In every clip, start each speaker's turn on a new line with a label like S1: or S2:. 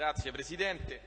S1: Grazie Presidente.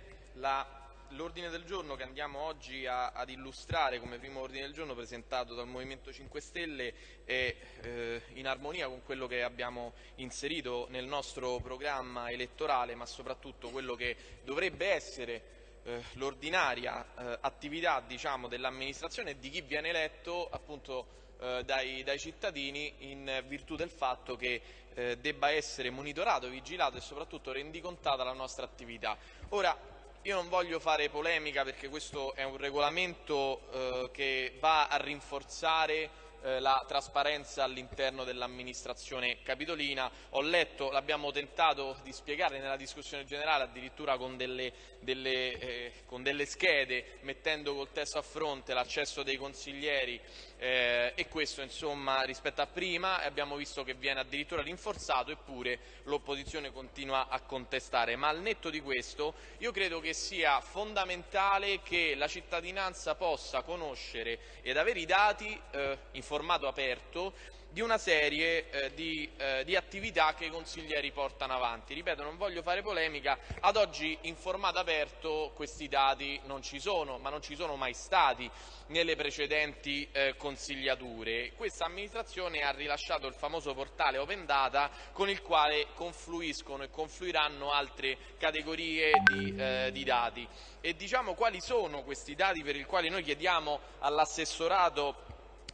S1: L'ordine del giorno che andiamo oggi a, ad illustrare come primo ordine del giorno presentato dal Movimento 5 Stelle è eh, in armonia con quello che abbiamo inserito nel nostro programma elettorale, ma soprattutto quello che dovrebbe essere eh, l'ordinaria eh, attività diciamo, dell'amministrazione e di chi viene eletto appunto eh, dai, dai, cittadini in virtù del fatto che eh, debba essere monitorato, vigilato e soprattutto rendicontata la nostra attività. Ora, io non voglio fare polemica perché questo è un regolamento eh, che va a rinforzare eh, la trasparenza all'interno dell'amministrazione capitolina. Ho letto, l'abbiamo tentato di spiegare nella discussione generale, addirittura con delle, delle, eh, con delle schede, mettendo col testo a fronte l'accesso dei consiglieri eh, e questo insomma rispetto a prima abbiamo visto che viene addirittura rinforzato eppure l'opposizione continua a contestare. Ma al netto di questo io credo che sia fondamentale che la cittadinanza possa conoscere ed avere i dati eh, in formato aperto di una serie eh, di, eh, di, attività che i consiglieri portano avanti. Ripeto, non voglio fare polemica, ad oggi in formato aperto questi dati non ci sono, ma non ci sono mai stati nelle precedenti eh, consigliature. Questa amministrazione ha rilasciato il famoso portale Open Data con il quale confluiscono e confluiranno altre categorie di, eh, di dati. E diciamo quali sono questi dati per i quali noi chiediamo all'assessorato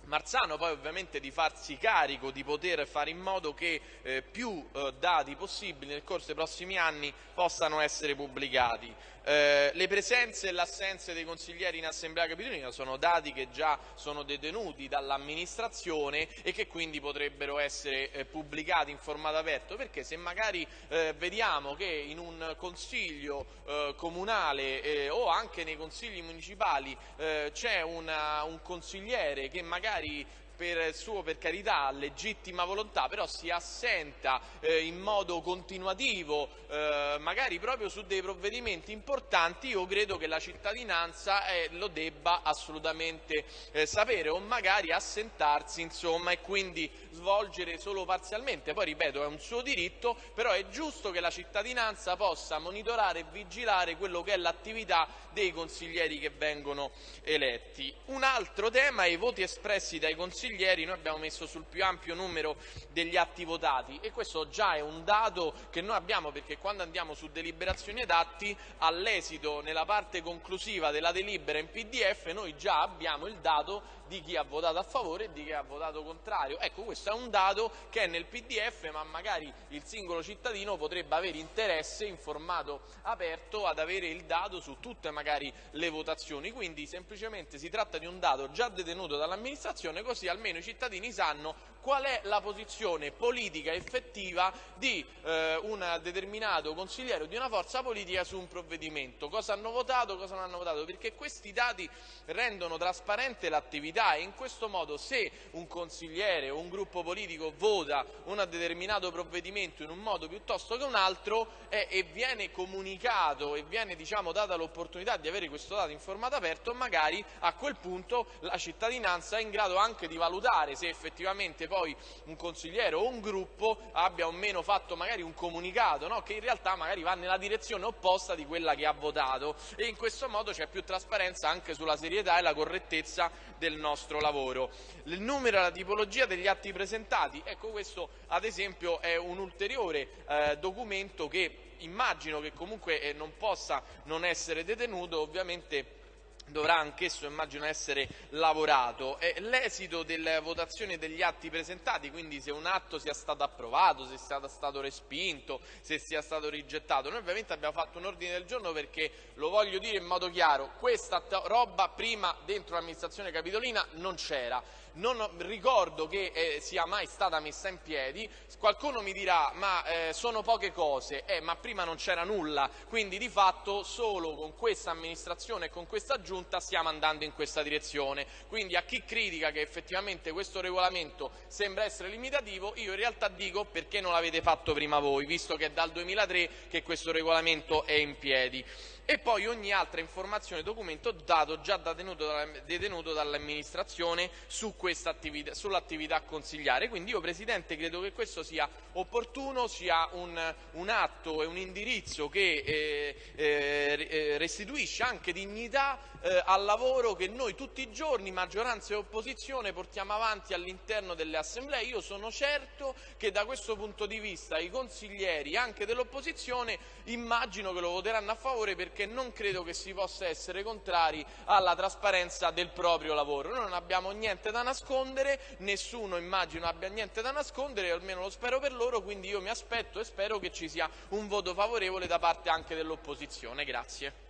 S1: Marzano poi ovviamente di farsi carico, di poter fare in modo che eh, più eh, dati possibili nel corso dei prossimi anni possano essere pubblicati. Eh, le presenze e l'assenza dei consiglieri in Assemblea Capitolina sono dati che già sono detenuti dall'amministrazione e che quindi potrebbero essere eh, pubblicati in formato aperto, perché se magari eh, vediamo che in un consiglio eh, comunale o anche nei consigli municipali c'è un consigliere che magari magari per suo, per carità, legittima volontà, però si assenta eh, in modo continuativo, eh, magari proprio su dei provvedimenti importanti, io credo che la cittadinanza eh, lo debba assolutamente eh, sapere o magari assentarsi insomma, e quindi svolgere solo parzialmente. Poi ripeto, è un suo diritto, però è giusto che la cittadinanza possa monitorare e vigilare quello che è l'attività dei consiglieri che vengono eletti. Un altro tema è i voti espressi dai consiglieri consiglieri noi abbiamo messo sul più ampio numero degli atti votati e questo già è un dato che noi abbiamo perché quando andiamo su deliberazioni ed atti all'esito nella parte conclusiva della delibera in PDF noi già abbiamo il dato di chi ha votato a favore e di chi ha votato contrario. Ecco, questo è un dato che è nel PDF, ma magari il singolo cittadino potrebbe avere interesse in formato aperto ad avere il dato su tutte magari le votazioni. Quindi semplicemente si tratta di un dato già detenuto dall'amministrazione, così almeno i cittadini sanno qual è la posizione politica effettiva di eh, un determinato consigliere o di una forza politica su un provvedimento, cosa hanno votato, cosa non hanno votato, perché questi dati rendono trasparente l'attività possibilità e in questo modo se un consigliere o un gruppo politico vota un determinato provvedimento in un modo piuttosto che un altro eh, e viene comunicato e viene diciamo, data l'opportunità di avere questo dato in formato aperto, magari a quel punto la cittadinanza è in grado anche di valutare se effettivamente poi un consigliere o un gruppo abbia o meno fatto magari un comunicato no? che in realtà magari va nella direzione opposta di quella che ha votato e in questo modo c'è più trasparenza anche sulla serietà e la correttezza del nostro nostro lavoro. Il numero e la tipologia degli atti presentati, ecco questo ad esempio è un ulteriore eh, documento che immagino che comunque eh, non possa non essere detenuto, ovviamente dovrà anch'esso immagino essere lavorato. L'esito delle votazioni degli atti presentati, quindi se un atto sia stato approvato, se sia stato respinto, se sia stato rigettato, noi ovviamente abbiamo fatto un ordine del giorno perché, lo voglio dire in modo chiaro, questa roba prima dentro l'amministrazione capitolina non c'era. Non ricordo che eh, sia mai stata messa in piedi, qualcuno mi dirà ma eh, sono poche cose, eh, ma prima non c'era nulla, quindi di fatto solo con questa amministrazione e con questa giunta stiamo andando in questa direzione, quindi a chi critica che effettivamente questo regolamento sembra essere limitativo, io in realtà dico perché non l'avete fatto prima voi, visto che è dal 2003 che questo regolamento è in piedi. E poi ogni altra informazione e documento dato già detenuto, detenuto dall'amministrazione su attività, sull'attività consigliare. Quindi io Presidente credo che questo sia opportuno, sia un, un atto e un indirizzo che eh, eh, eh restituisce anche dignità eh, al lavoro che noi tutti i giorni, maggioranza e opposizione, portiamo avanti all'interno delle assemblee. Io sono certo che da questo punto di vista i consiglieri anche dell'opposizione immagino che lo voteranno a favore perché non credo che si possa essere contrari alla trasparenza del proprio lavoro. Noi non abbiamo niente da nascondere, nessuno immagino abbia niente da nascondere, almeno lo spero per loro, quindi io mi aspetto e spero che ci sia un voto favorevole da parte anche dell'opposizione. Grazie.